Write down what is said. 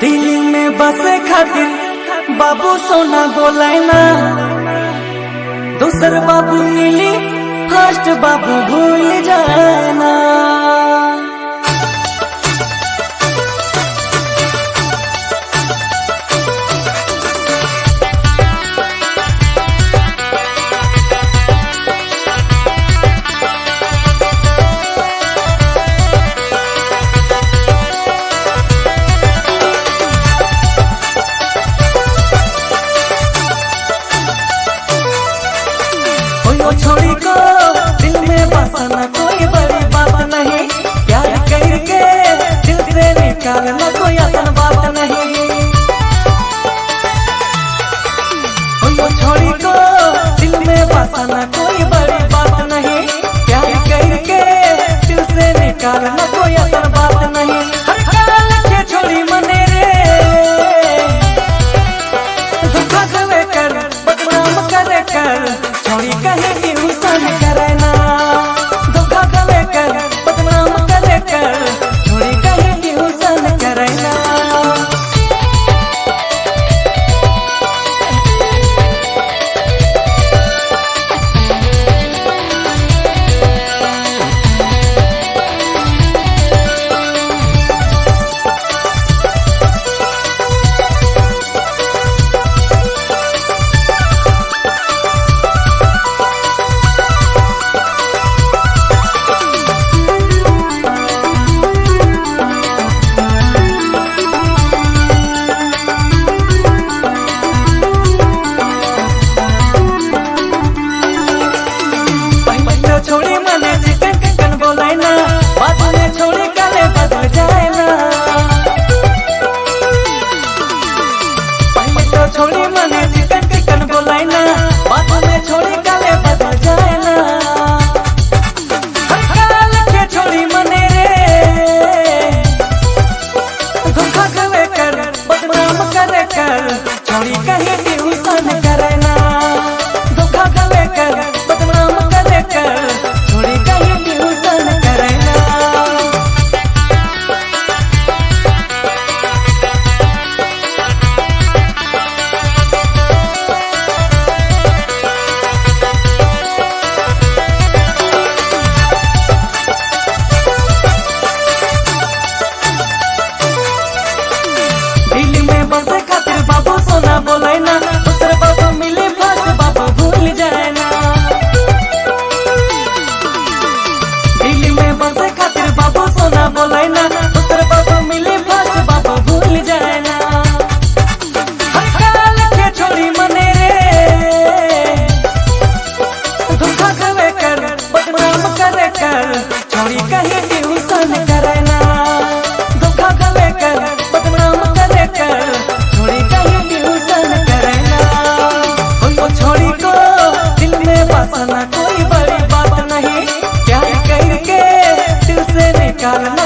दिल्ली में बसे खातिर बाबू सोना बोले ना। दूसर बाबू मिली फ़र्स्ट बाबू भूल जाना कोई बड़ी बात नहीं। प्यार करके दिल से निकालना 初恋 ना कोई बड़ी बात नहीं। क्या करके दिल से निकालना